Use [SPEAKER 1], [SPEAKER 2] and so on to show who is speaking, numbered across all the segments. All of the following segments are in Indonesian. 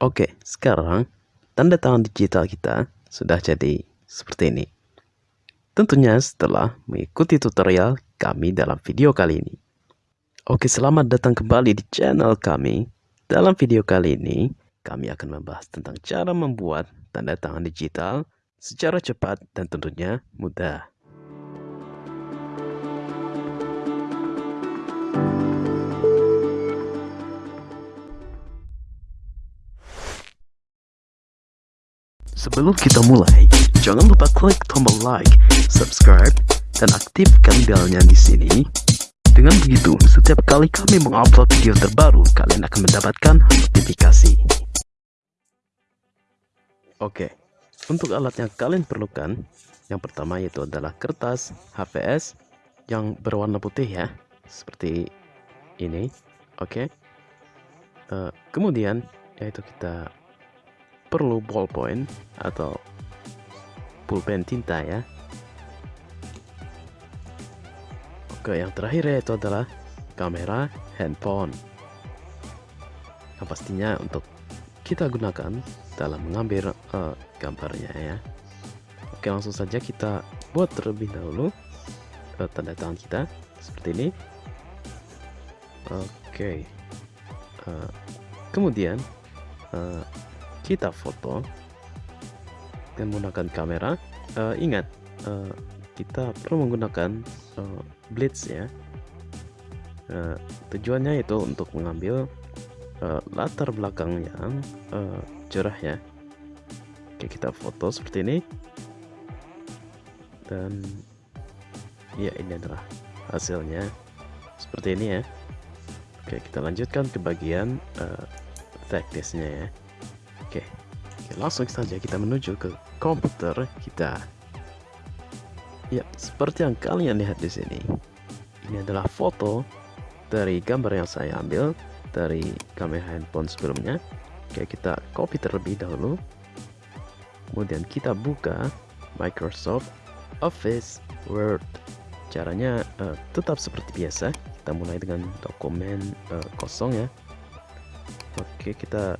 [SPEAKER 1] Oke, sekarang tanda tangan digital kita sudah jadi seperti ini. Tentunya setelah mengikuti tutorial kami dalam video kali ini. Oke, selamat datang kembali di channel kami. Dalam video kali ini, kami akan membahas tentang cara membuat tanda tangan digital secara cepat dan tentunya mudah. Sebelum kita mulai, jangan lupa klik tombol like, subscribe, dan aktifkan belnya di sini. Dengan begitu, setiap kali kami mengupload video terbaru, kalian akan mendapatkan notifikasi. Oke, untuk alat yang kalian perlukan, yang pertama yaitu adalah kertas HVS yang berwarna putih ya, seperti ini. Oke, uh, kemudian yaitu kita perlu ballpoint atau pulpen tinta ya. Oke yang terakhir yaitu adalah kamera handphone. Yang pastinya untuk kita gunakan dalam mengambil uh, gambarnya ya. Oke langsung saja kita buat terlebih dahulu uh, tanda tangan kita seperti ini. Oke uh, kemudian uh, kita foto menggunakan kamera uh, ingat uh, kita perlu menggunakan uh, blitz ya. Uh, tujuannya itu untuk mengambil uh, latar belakang yang uh, cerah ya. Oke kita foto seperti ini. Dan ya ini adalah hasilnya. Seperti ini ya. Oke kita lanjutkan ke bagian uh, teknisnya ya Oke, Oke langsung saja kita menuju ke komputer kita. Ya, seperti yang kalian lihat di sini. Ini adalah foto dari gambar yang saya ambil dari kamera handphone sebelumnya. Oke, kita copy terlebih dahulu. Kemudian kita buka Microsoft Office Word. Caranya uh, tetap seperti biasa. Kita mulai dengan dokumen uh, kosong ya. Oke, kita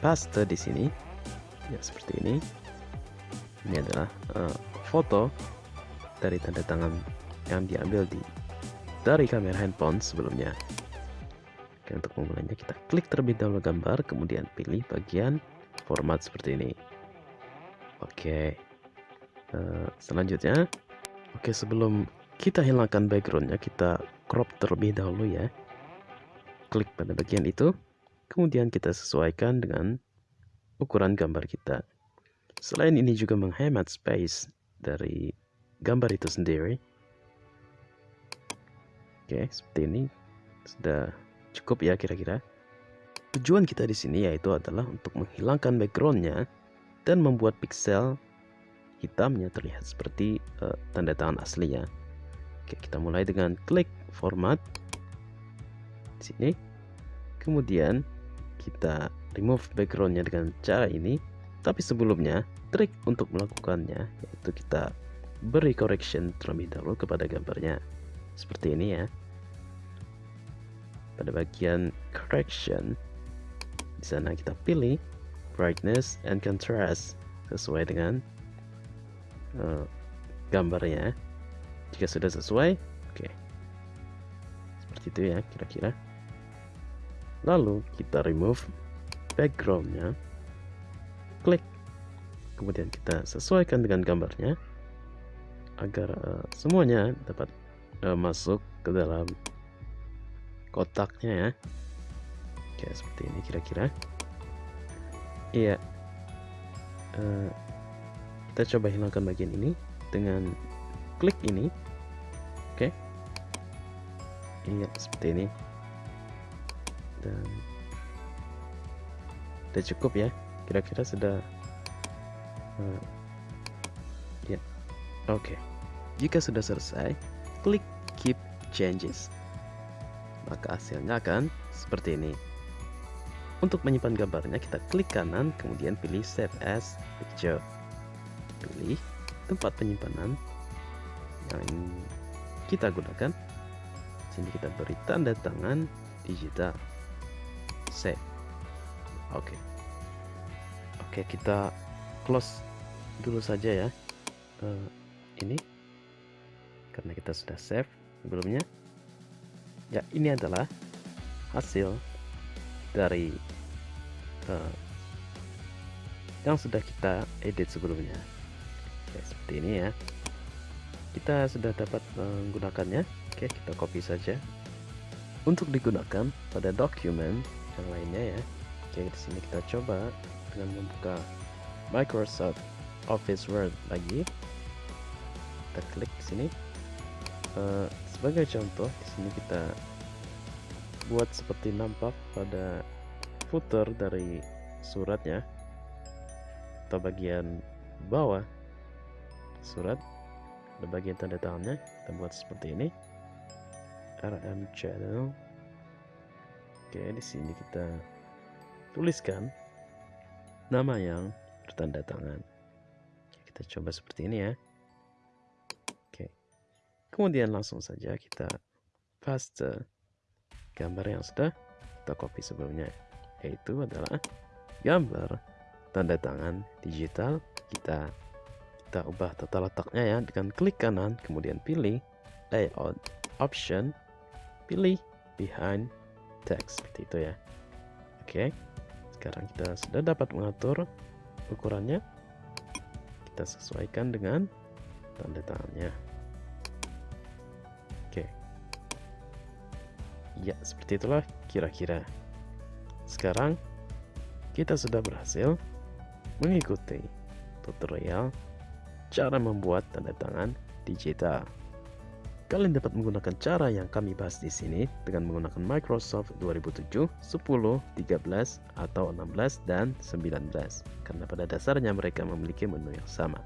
[SPEAKER 1] paste di sini. Ya seperti ini. Ini adalah uh, foto dari tanda tangan yang diambil di dari kamera handphone sebelumnya. Oke, untuk memulainya kita klik terlebih dahulu gambar kemudian pilih bagian format seperti ini. Oke uh, selanjutnya. Oke sebelum kita hilangkan backgroundnya kita crop terlebih dahulu ya. Klik pada bagian itu Kemudian kita sesuaikan dengan ukuran gambar kita. Selain ini juga menghemat space dari gambar itu sendiri. Oke, seperti ini sudah cukup ya kira-kira. Tujuan kita di sini yaitu adalah untuk menghilangkan backgroundnya dan membuat pixel hitamnya terlihat seperti uh, tanda tangan aslinya. Oke, kita mulai dengan klik format di sini. Kemudian kita remove backgroundnya dengan cara ini. Tapi sebelumnya trik untuk melakukannya yaitu kita beri correction terlebih dahulu kepada gambarnya. Seperti ini ya. Pada bagian correction di sana kita pilih brightness and contrast sesuai dengan uh, gambarnya. Jika sudah sesuai oke. Okay. seperti itu ya kira-kira lalu kita remove backgroundnya. Klik. Kemudian kita sesuaikan dengan gambarnya agar uh, semuanya dapat uh, masuk ke dalam kotaknya ya. Oke seperti ini kira-kira. Iya. Uh, kita coba hilangkan bagian ini dengan klik ini. Oke. Iya seperti ini dan sudah cukup ya kira-kira sudah uh, ya oke. Okay. jika sudah selesai klik keep changes maka hasilnya akan seperti ini. Untuk menyimpan gambarnya kita klik kanan kemudian pilih save as picture. Pilih tempat penyimpanan yang kita gunakan. Sini kita beri tanda tangan digital save oke okay. Oke, kita close dulu saja ya. Uh, ini karena kita sudah save sebelumnya. Ya, ini adalah hasil dari uh, yang sudah kita edit sebelumnya. Oke, seperti ini ya. Kita sudah dapat menggunakannya. Oke, kita copy saja. Untuk digunakan pada dokumen yang lainnya ya. Oke, di sini kita coba dengan membuka Microsoft Office Word lagi. Kita klik di sini. Uh, sebagai contoh, di sini kita buat seperti nampak pada footer dari suratnya atau bagian bawah surat ada bagian tanda tangannya kita buat seperti ini RM channel oke di sini kita tuliskan nama yang bertanda tangan. Kita coba seperti ini ya. Oke. Kemudian langsung saja kita paste gambar yang sudah kita copy sebelumnya yaitu adalah gambar tanda tangan digital kita. Kita ubah tata letaknya ya dengan klik kanan kemudian pilih layout option pilih behind text seperti itu ya. Oke sekarang kita sudah dapat mengatur ukurannya. Kita sesuaikan dengan tanda tangannya. Oke. Ya seperti itulah kira-kira. Sekarang kita sudah berhasil mengikuti tutorial cara membuat tanda tangan digital. Kalian dapat menggunakan cara yang kami bahas di sini dengan menggunakan Microsoft 2007, 10, 13, atau 16 dan 19 karena pada dasarnya mereka memiliki menu yang sama.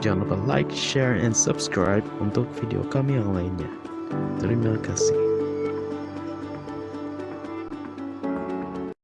[SPEAKER 1] Jangan lupa like, share, and subscribe untuk video kami yang lainnya. Terima kasih.